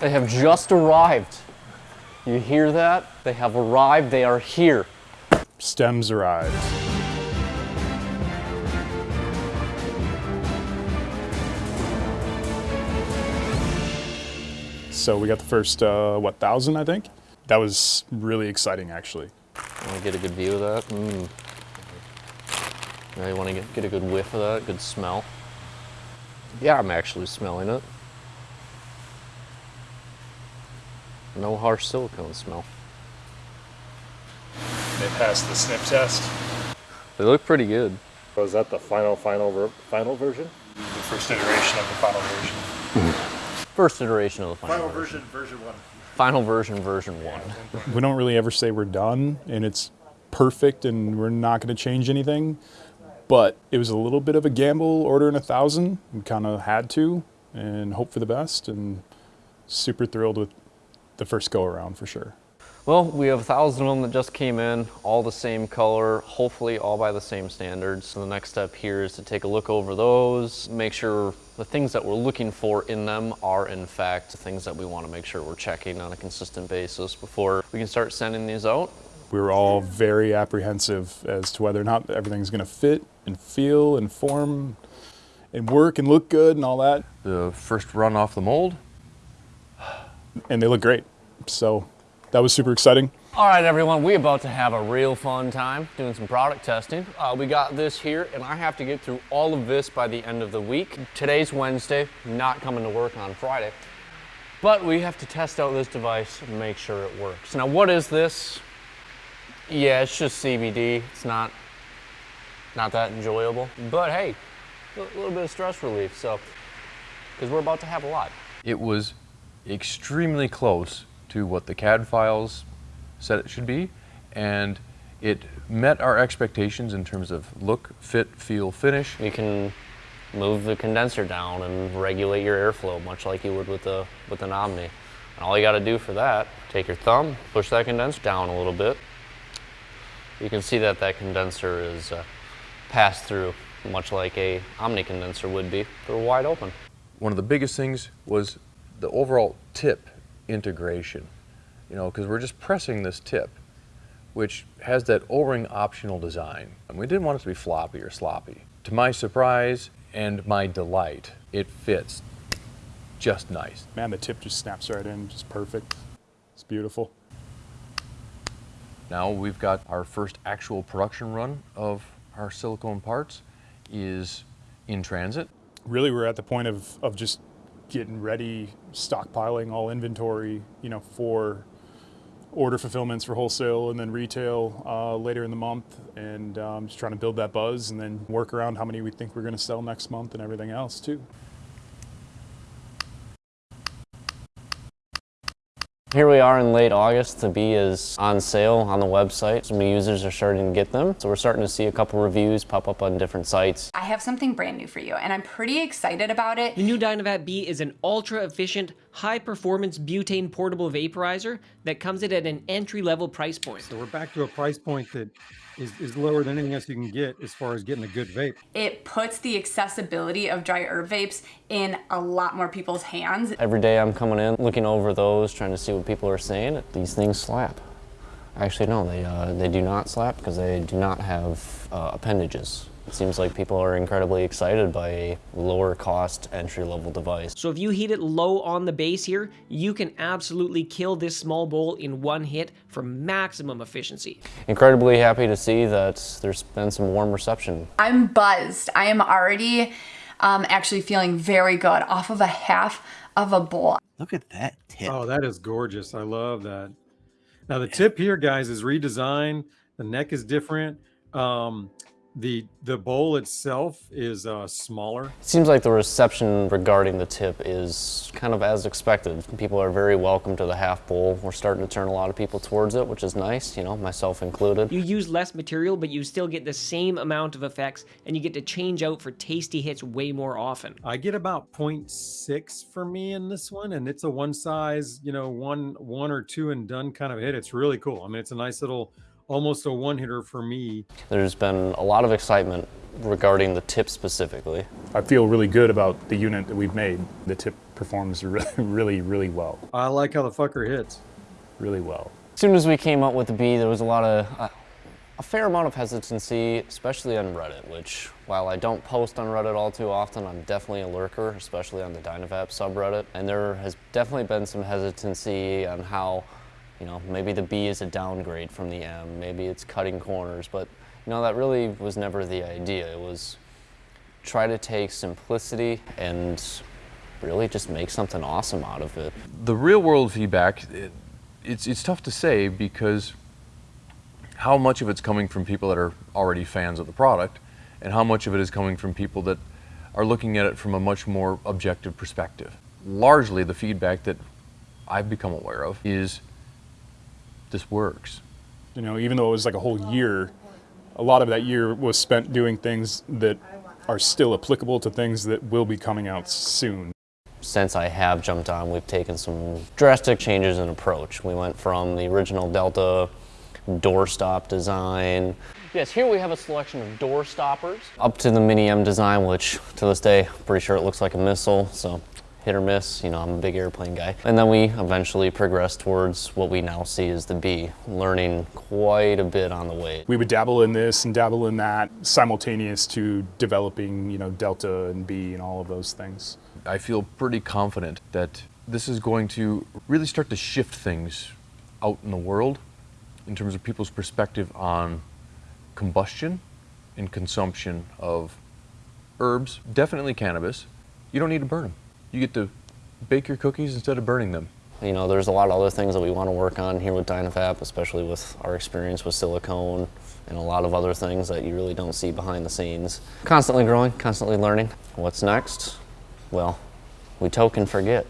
They have just arrived. You hear that? They have arrived. They are here. Stems arrived. So we got the first, uh, what, thousand, I think? That was really exciting, actually. Want to get a good view of that? Mm. Now you want to get, get a good whiff of that, good smell. Yeah, I'm actually smelling it. No harsh silicone smell. They passed the snip test. They look pretty good. Was that the final, final, ver final version? The first iteration of the final version. First iteration of the final, version. Final version. version, version one. Final version, version one. We don't really ever say we're done and it's perfect and we're not going to change anything. But it was a little bit of a gamble ordering a thousand. We kind of had to and hope for the best and super thrilled with the first go around for sure. Well, we have a thousand of them that just came in, all the same color, hopefully all by the same standards. So the next step here is to take a look over those, make sure the things that we're looking for in them are in fact the things that we want to make sure we're checking on a consistent basis before we can start sending these out. We were all very apprehensive as to whether or not everything's going to fit and feel and form and work and look good and all that. The first run off the mold, And they look great. So that was super exciting. All right, everyone, we're about to have a real fun time doing some product testing. Uh, we got this here, and I have to get through all of this by the end of the week. Today's Wednesday, not coming to work on Friday, but we have to test out this device and make sure it works. Now, what is this? Yeah, it's just CBD. It's not, not that enjoyable, but hey, a little bit of stress relief. So, because we're about to have a lot. it was extremely close to what the CAD files said it should be, and it met our expectations in terms of look, fit, feel, finish. You can move the condenser down and regulate your airflow, much like you would with the with an Omni. And all you got to do for that, take your thumb, push that condenser down a little bit. You can see that that condenser is uh, passed through, much like a Omni condenser would be. They're wide open. One of the biggest things was the overall tip integration, you know, because we're just pressing this tip, which has that O-ring optional design. And we didn't want it to be floppy or sloppy. To my surprise and my delight, it fits just nice. Man, the tip just snaps right in, just perfect. It's beautiful. Now we've got our first actual production run of our silicone parts is in transit. Really, we're at the point of, of just getting ready, stockpiling all inventory, you know, for order fulfillments for wholesale and then retail uh, later in the month, and um, just trying to build that buzz and then work around how many we think we're going to sell next month and everything else too. Here we are in late August. The B is on sale on the website. Some new users are starting to get them. So we're starting to see a couple reviews pop up on different sites. I have something brand new for you, and I'm pretty excited about it. The new Dynavap B is an ultra-efficient, high-performance butane portable vaporizer that comes in at an entry-level price point. So we're back to a price point that is, is lower than anything else you can get as far as getting a good vape. It puts the accessibility of dry herb vapes in a lot more people's hands. Every day I'm coming in, looking over those, trying to see what people are saying. These things slap. Actually, no, they, uh, they do not slap because they do not have uh, appendages. It seems like people are incredibly excited by a lower cost entry level device. So if you heat it low on the base here, you can absolutely kill this small bowl in one hit for maximum efficiency. Incredibly happy to see that there's been some warm reception. I'm buzzed. I am already um, actually feeling very good off of a half of a bowl. Look at that tip. Oh, that is gorgeous. I love that. Now the tip here, guys, is redesigned. The neck is different. Um, the the bowl itself is uh, smaller. It seems like the reception regarding the tip is kind of as expected. People are very welcome to the half bowl. We're starting to turn a lot of people towards it, which is nice, you know, myself included. You use less material, but you still get the same amount of effects, and you get to change out for tasty hits way more often. I get about 0.6 for me in this one, and it's a one size, you know, one one or two and done kind of hit. It's really cool. I mean, it's a nice little almost a one hitter for me. There's been a lot of excitement regarding the tip specifically. I feel really good about the unit that we've made. The tip performs really, really, really well. I like how the fucker hits. Really well. As soon as we came up with the B, there was a lot of, uh, a fair amount of hesitancy, especially on Reddit, which while I don't post on Reddit all too often, I'm definitely a lurker, especially on the Dynavap subreddit. And there has definitely been some hesitancy on how, you know, maybe the B is a downgrade from the M, maybe it's cutting corners, but you know, that really was never the idea. It was try to take simplicity and really just make something awesome out of it. The real world feedback, it, it's, it's tough to say because how much of it's coming from people that are already fans of the product and how much of it is coming from people that are looking at it from a much more objective perspective. Largely, the feedback that I've become aware of is this works. You know, even though it was like a whole year, a lot of that year was spent doing things that are still applicable to things that will be coming out soon. Since I have jumped on, we've taken some drastic changes in approach. We went from the original Delta doorstop design. Yes, here we have a selection of door stoppers. Up to the Mini M design, which to this day, pretty sure it looks like a missile, so hit or miss, you know, I'm a big airplane guy. And then we eventually progressed towards what we now see as the B, learning quite a bit on the way. We would dabble in this and dabble in that, simultaneous to developing, you know, Delta and B and all of those things. I feel pretty confident that this is going to really start to shift things out in the world in terms of people's perspective on combustion and consumption of herbs, definitely cannabis. You don't need to burn them. You get to bake your cookies instead of burning them. You know, there's a lot of other things that we want to work on here with Dynavap, especially with our experience with silicone and a lot of other things that you really don't see behind the scenes. Constantly growing, constantly learning. What's next? Well, we token forget.